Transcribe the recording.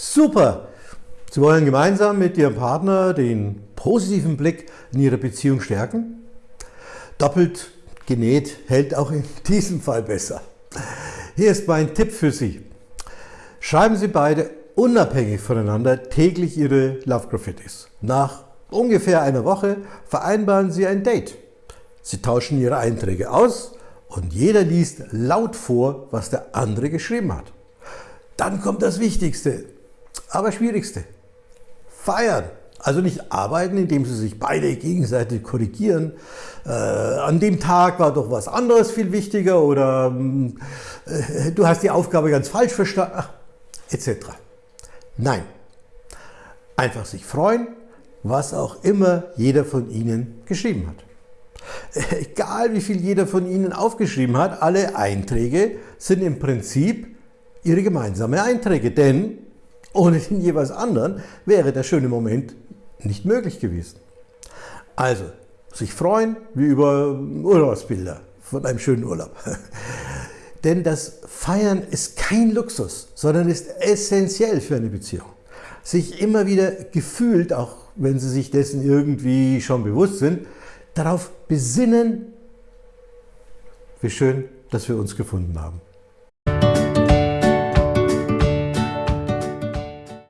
Super! Sie wollen gemeinsam mit Ihrem Partner den positiven Blick in Ihre Beziehung stärken? Doppelt genäht hält auch in diesem Fall besser. Hier ist mein Tipp für Sie. Schreiben Sie beide unabhängig voneinander täglich Ihre Love Graffitis. Nach ungefähr einer Woche vereinbaren Sie ein Date. Sie tauschen Ihre Einträge aus und jeder liest laut vor, was der andere geschrieben hat. Dann kommt das Wichtigste, aber Schwierigste. Feiern. Also nicht arbeiten, indem sie sich beide gegenseitig korrigieren. Äh, an dem Tag war doch was anderes viel wichtiger oder äh, du hast die Aufgabe ganz falsch verstanden, etc. Nein. Einfach sich freuen, was auch immer jeder von Ihnen geschrieben hat. Egal wie viel jeder von Ihnen aufgeschrieben hat, alle Einträge sind im Prinzip Ihre gemeinsamen Einträge, denn ohne den jeweils anderen wäre der schöne Moment nicht möglich gewesen. Also, sich freuen wie über Urlaubsbilder von einem schönen Urlaub. Denn das Feiern ist kein Luxus, sondern ist essentiell für eine Beziehung. Sich immer wieder gefühlt, auch wenn Sie sich dessen irgendwie schon bewusst sind, darauf besinnen, wie schön, dass wir uns gefunden haben.